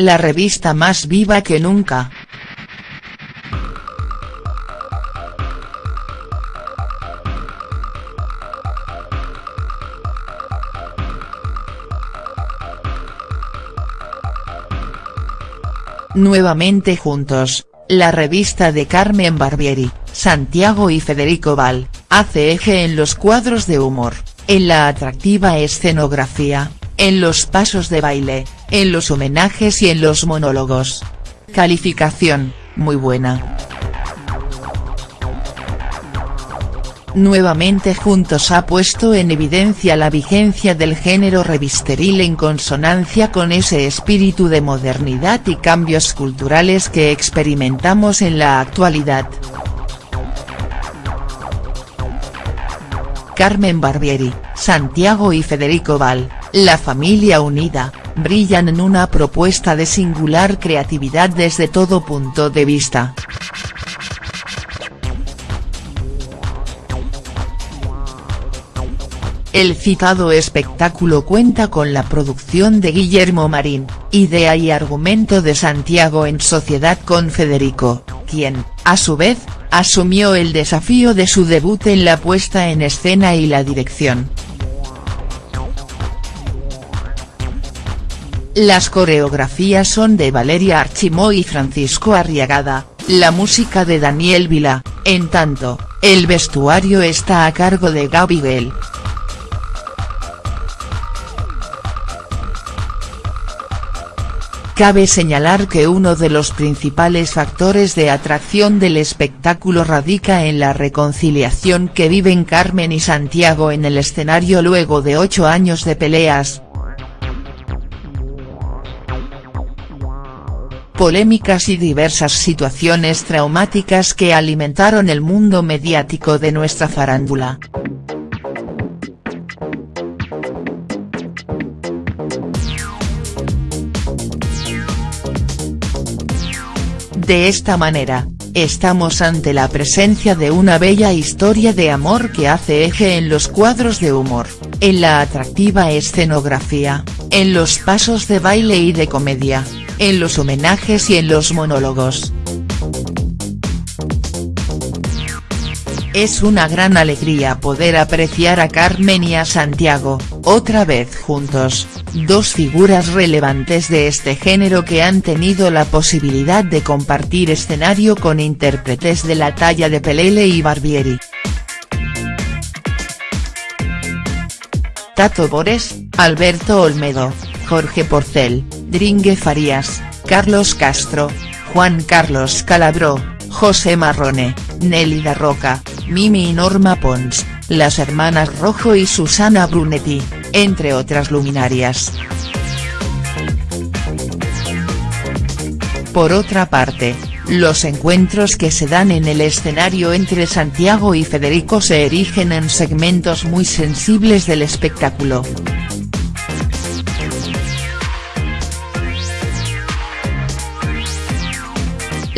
la revista más viva que nunca. Nuevamente juntos, la revista de Carmen Barbieri, Santiago y Federico Val, hace eje en los cuadros de humor, en la atractiva escenografía, en los pasos de baile, en los homenajes y en los monólogos. Calificación, muy buena. Nuevamente Juntos ha puesto en evidencia la vigencia del género revisteril en consonancia con ese espíritu de modernidad y cambios culturales que experimentamos en la actualidad. Carmen Barbieri, Santiago y Federico Val, la familia unida, brillan en una propuesta de singular creatividad desde todo punto de vista. El citado espectáculo cuenta con la producción de Guillermo Marín, idea y argumento de Santiago en sociedad con Federico, quien, a su vez, asumió el desafío de su debut en la puesta en escena y la dirección. Las coreografías son de Valeria Archimó y Francisco Arriagada, la música de Daniel Vila, en tanto, el vestuario está a cargo de Gaby Bell. Cabe señalar que uno de los principales factores de atracción del espectáculo radica en la reconciliación que viven Carmen y Santiago en el escenario luego de ocho años de peleas. Polémicas y diversas situaciones traumáticas que alimentaron el mundo mediático de nuestra farándula. De esta manera, estamos ante la presencia de una bella historia de amor que hace eje en los cuadros de humor, en la atractiva escenografía, en los pasos de baile y de comedia, en los homenajes y en los monólogos. Es una gran alegría poder apreciar a Carmen y a Santiago, otra vez juntos, dos figuras relevantes de este género que han tenido la posibilidad de compartir escenario con intérpretes de la talla de Pelele y Barbieri. Tato Bores, Alberto Olmedo, Jorge Porcel, Dringue Farías, Carlos Castro, Juan Carlos Calabró, José Marrone, Nélida Roca, Mimi y Norma Pons, las hermanas Rojo y Susana Brunetti, entre otras luminarias. Por otra parte, los encuentros que se dan en el escenario entre Santiago y Federico se erigen en segmentos muy sensibles del espectáculo.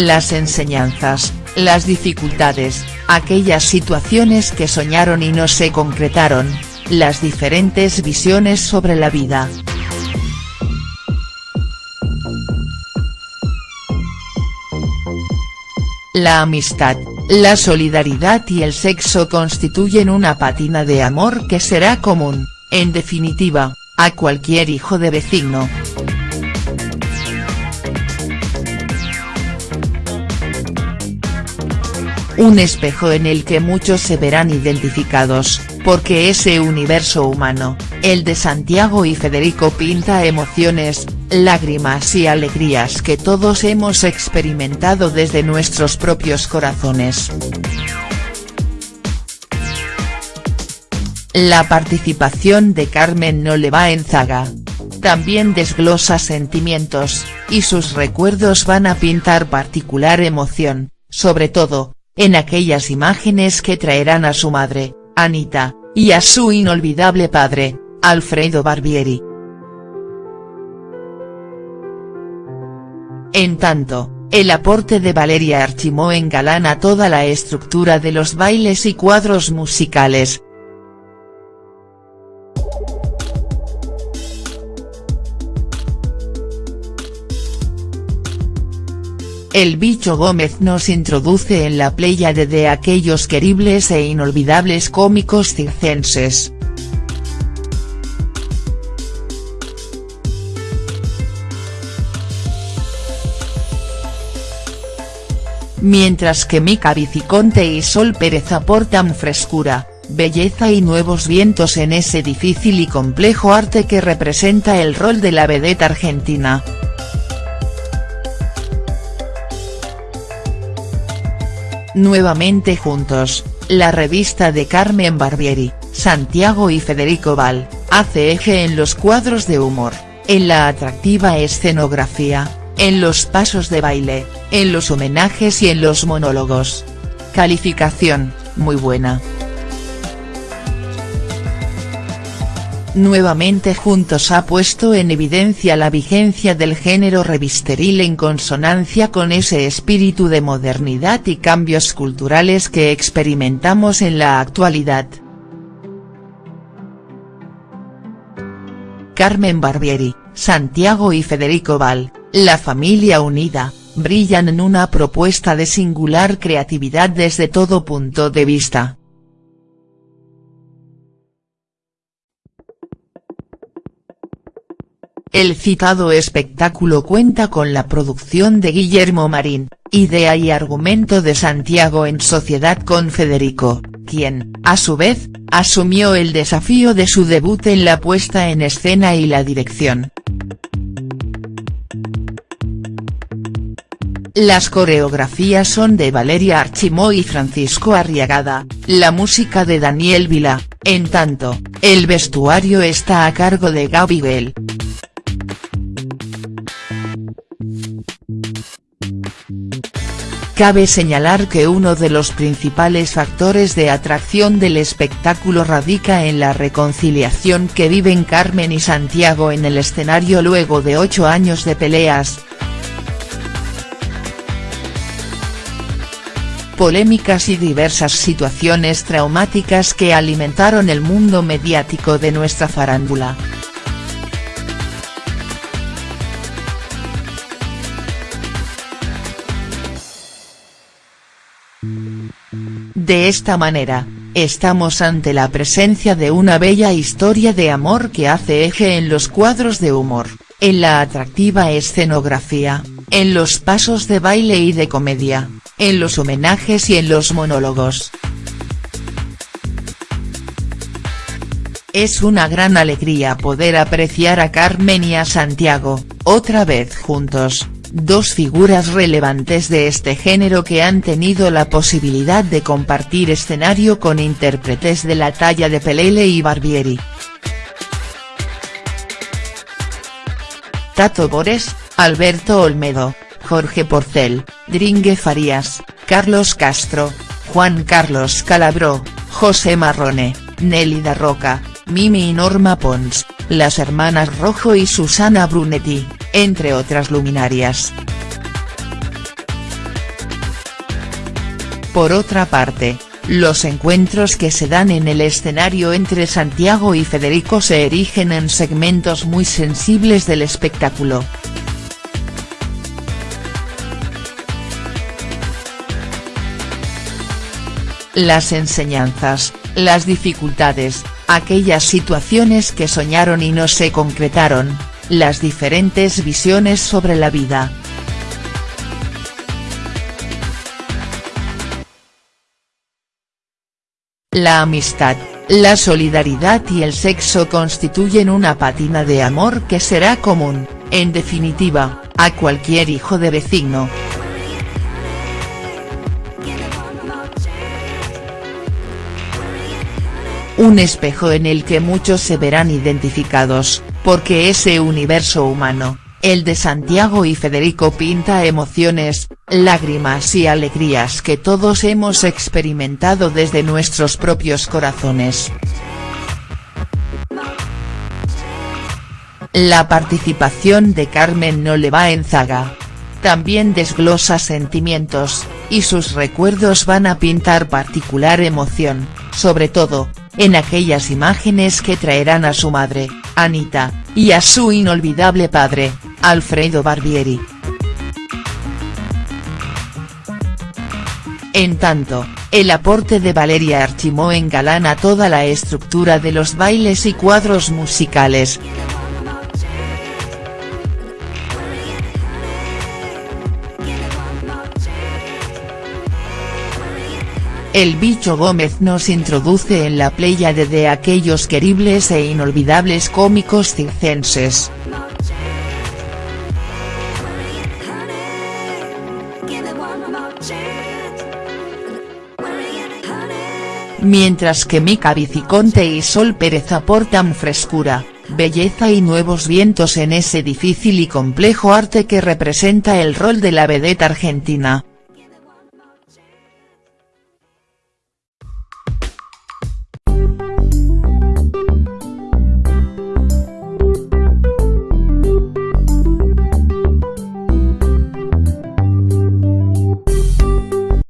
Las enseñanzas, las dificultades, aquellas situaciones que soñaron y no se concretaron, las diferentes visiones sobre la vida. La amistad, la solidaridad y el sexo constituyen una pátina de amor que será común, en definitiva, a cualquier hijo de vecino. Un espejo en el que muchos se verán identificados, porque ese universo humano, el de Santiago y Federico pinta emociones, lágrimas y alegrías que todos hemos experimentado desde nuestros propios corazones. La participación de Carmen no le va en zaga. También desglosa sentimientos, y sus recuerdos van a pintar particular emoción, sobre todo, en aquellas imágenes que traerán a su madre, Anita, y a su inolvidable padre, Alfredo Barbieri. En tanto, el aporte de Valeria Archimó engalana toda la estructura de los bailes y cuadros musicales, el bicho Gómez nos introduce en la pléyade de aquellos queribles e inolvidables cómicos circenses. Mientras que Mica Viciconte y Sol Pérez aportan frescura, belleza y nuevos vientos en ese difícil y complejo arte que representa el rol de la vedette argentina. Nuevamente juntos, la revista de Carmen Barbieri, Santiago y Federico Val, hace eje en los cuadros de humor, en la atractiva escenografía, en los pasos de baile, en los homenajes y en los monólogos. Calificación, muy buena. Nuevamente Juntos ha puesto en evidencia la vigencia del género revisteril en consonancia con ese espíritu de modernidad y cambios culturales que experimentamos en la actualidad. Carmen Barbieri, Santiago y Federico Val, la familia unida, brillan en una propuesta de singular creatividad desde todo punto de vista. El citado espectáculo cuenta con la producción de Guillermo Marín, idea y argumento de Santiago en sociedad con Federico, quien, a su vez, asumió el desafío de su debut en la puesta en escena y la dirección. Las coreografías son de Valeria Archimó y Francisco Arriagada, la música de Daniel Vila, en tanto, el vestuario está a cargo de Gaby. Cabe señalar que uno de los principales factores de atracción del espectáculo radica en la reconciliación que viven Carmen y Santiago en el escenario luego de ocho años de peleas. Polémicas y diversas situaciones traumáticas que alimentaron el mundo mediático de nuestra farándula. De esta manera, estamos ante la presencia de una bella historia de amor que hace eje en los cuadros de humor, en la atractiva escenografía, en los pasos de baile y de comedia, en los homenajes y en los monólogos. Es una gran alegría poder apreciar a Carmen y a Santiago, otra vez juntos, dos figuras relevantes de este género que han tenido la posibilidad de compartir escenario con intérpretes de la talla de Pelele y Barbieri. Tato Bores, Alberto Olmedo, Jorge Porcel, Dringue Farías, Carlos Castro, Juan Carlos Calabró, José Marrone, Nélida Roca, Mimi y Norma Pons, las hermanas Rojo y Susana Brunetti, entre otras luminarias. Por otra parte, los encuentros que se dan en el escenario entre Santiago y Federico se erigen en segmentos muy sensibles del espectáculo. Las enseñanzas, las dificultades, aquellas situaciones que soñaron y no se concretaron, las diferentes visiones sobre la vida. La amistad, la solidaridad y el sexo constituyen una pátina de amor que será común, en definitiva, a cualquier hijo de vecino. Un espejo en el que muchos se verán identificados, porque ese universo humano, el de Santiago y Federico pinta emociones, lágrimas y alegrías que todos hemos experimentado desde nuestros propios corazones. La participación de Carmen no le va en zaga. También desglosa sentimientos, y sus recuerdos van a pintar particular emoción, sobre todo, en aquellas imágenes que traerán a su madre, Anita, y a su inolvidable padre, Alfredo Barbieri. En tanto, el aporte de Valeria Archimó engalana toda la estructura de los bailes y cuadros musicales. El bicho Gómez nos introduce en la pléyade de aquellos queribles e inolvidables cómicos circenses. Mientras que Mica Viciconte y Sol Pérez aportan frescura, belleza y nuevos vientos en ese difícil y complejo arte que representa el rol de la vedette argentina.